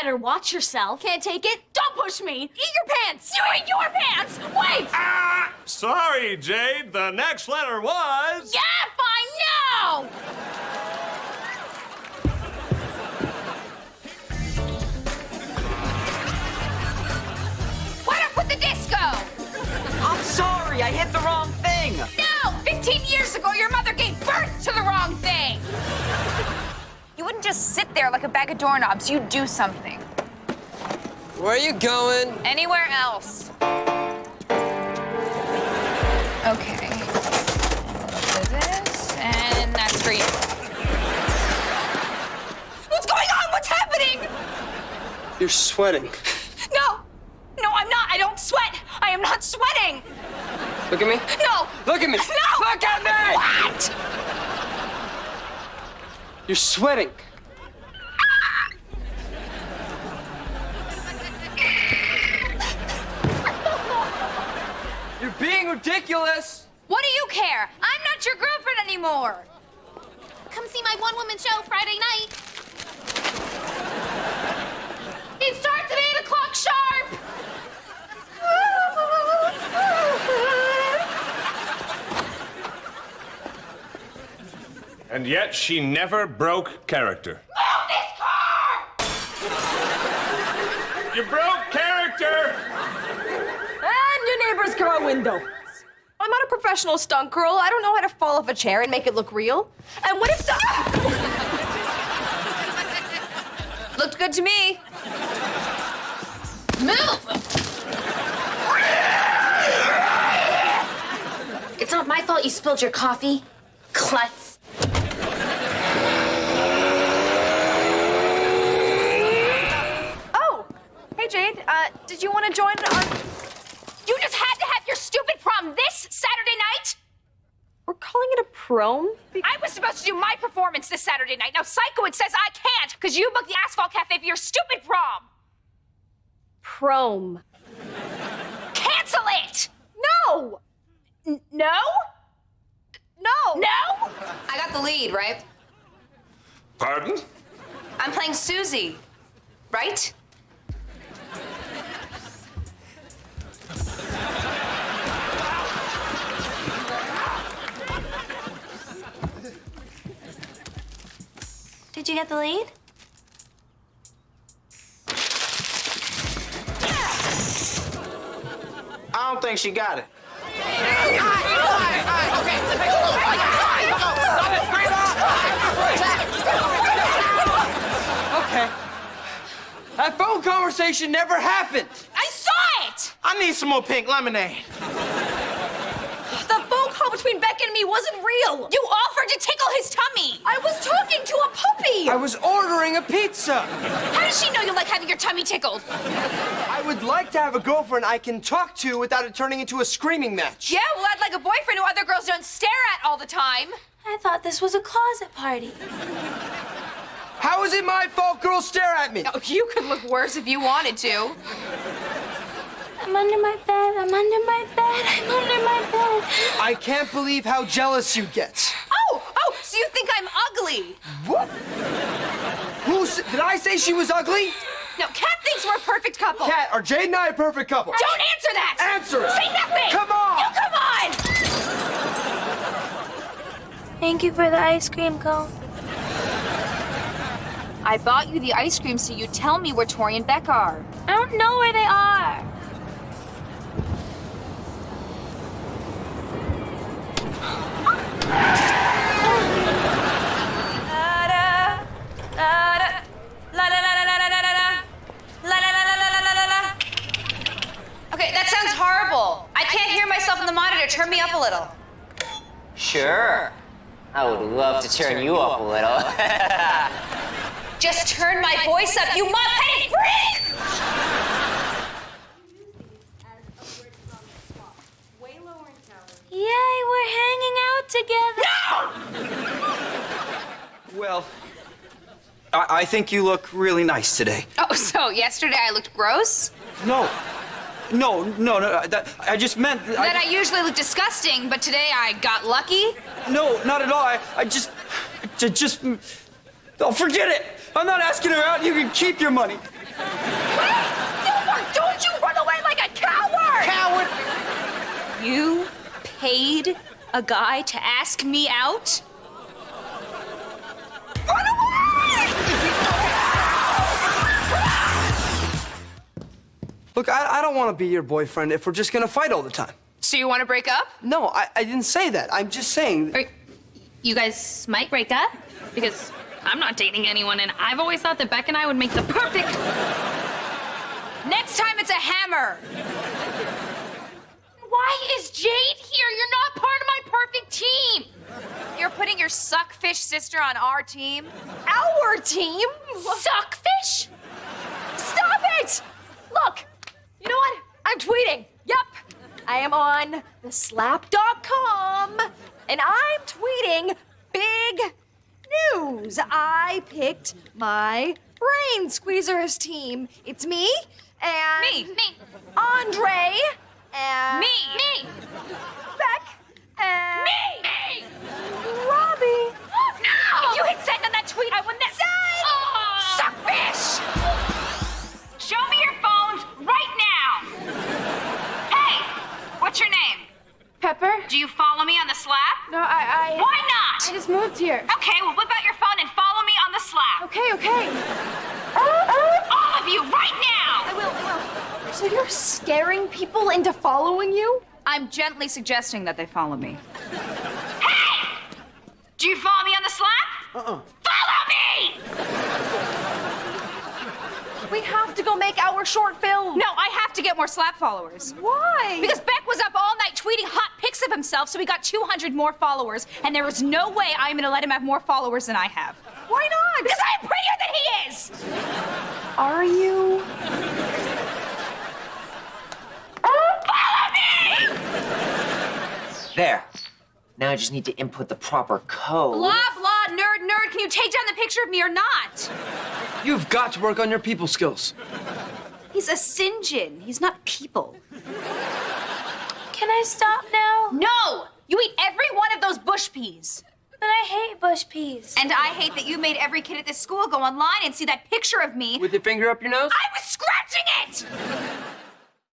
better watch yourself. Can't take it? Don't push me! Eat your pants! You eat your pants! Wait! Ah! Sorry, Jade. The next letter was. Yeah, fine, no! Just sit there like a bag of doorknobs. You'd do something. Where are you going? Anywhere else. Okay. This, and that's for you. What's going on? What's happening? You're sweating. No! No, I'm not. I don't sweat. I am not sweating. Look at me. No! Look at me. No! Look at me! What? You're sweating. Being ridiculous. What do you care? I'm not your girlfriend anymore. Come see my one-woman show Friday night. It starts at 8 o'clock sharp. And yet she never broke character. Move this car! You broke character! And your neighbor's car window. I'm not a professional stunt girl. I don't know how to fall off a chair and make it look real. And what if the... Looked good to me. Move! It's not my fault you spilled your coffee. Klutz. Oh, hey Jade. Uh, did you want to join our? You just had your stupid prom this Saturday night? We're calling it a prom. Be- I was supposed to do my performance this Saturday night. Now Sikowitz says I can't because you booked the Asphalt Cafe for your stupid prom. Prom. Cancel it! No. N- no. No. No? I got the lead, right? Pardon? I'm playing Susie, right? Did you get the lead? I don't think she got it. Okay. That phone conversation never happened. I saw it! I need some more pink lemonade. The between Beck and me wasn't real. You offered to tickle his tummy. I was talking to a puppy. I was ordering a pizza. How does she know you like having your tummy tickled? I would like to have a girlfriend I can talk to without it turning into a screaming match. Yeah, well, I'd like a boyfriend who other girls don't stare at all the time. I thought this was a closet party. How is it my fault girls stare at me? Oh, you could look worse if you wanted to. I'm under my bed. I'm under my bed. I'm under my bed. I can't believe how jealous you get. Oh, oh, so you think I'm ugly? What? Who did I say she was ugly? No, Cat thinks we're a perfect couple. Cat, are Jade and I a perfect couple? Don't answer that! Answer it. Say nothing! Come on! You come on! Thank you for the ice cream cone. I bought you the ice cream so you tell me where Tori and Beck are. I don't know where they are. Okay, that sounds horrible. I can't hear myself in the monitor. Turn me up a little. Sure. I would love to turn you up a little. Just turn my voice up, you mop-headed freak! together? No! Well, I, I think you look really nice today. Oh, so yesterday I looked gross? No. No, no, no. Uh, that, I just meant that. That I, I, usually look disgusting, but today I got lucky? No, not at all. I, I just. I just. Oh, forget it! I'm not asking her out. You can keep your money. Gilbert, don't you run away like a coward! Coward! You paid a guy to ask me out? Run away! Look, I, I don't want to be your boyfriend if we're just gonna fight all the time. So you want to break up? No, I, I didn't say that. I'm just saying. Or you guys might break up because I'm not dating anyone, and I've always thought that Beck and I would make the perfect. Next time it's a hammer. Why is Jade here? You're not part of my perfect team. You're putting your suckfish sister on our team? Our team? Suckfish? Stop it! Look, you know what? I'm tweeting. Yep. I am on the slap.com and I'm tweeting big news. I picked my brain squeezers team. It's me and Me, me, Andre and me, Me. Beck and me, me! Robbie. If you hit send on that tweet, I will never. Suckfish! Show me your phones right now! Hey, what's your name? Pepper? Do you follow me on the Slap? No, I. I Why not? I just moved here. Okay, well, whip out your phone and follow me on the Slap. Okay, okay. All of you, right now! I will, I will. So you're scaring people into following you? I'm gently suggesting that they follow me. Hey! Do you follow me on the Slap? Uh-uh. Follow me! We have to go make our short film. No, I have to get more Slap followers. Why? Because Beck was up all night tweeting hot pics of himself, so he got 200 more followers, and there is no way I'm gonna let him have more followers than I have. Why not? Because I'm prettier than he is! Are you? Follow me! There. Now I just need to input the proper code. Blah, blah, nerd, nerd, can you take down the picture of me or not? You've got to work on your people skills. He's a Sinjin. He's not people. Can I stop now? No! You eat every one of those bush peas. But I hate bush peas. And I hate that you made every kid at this school go online and see that picture of me. With your finger up your nose? I was scratching it!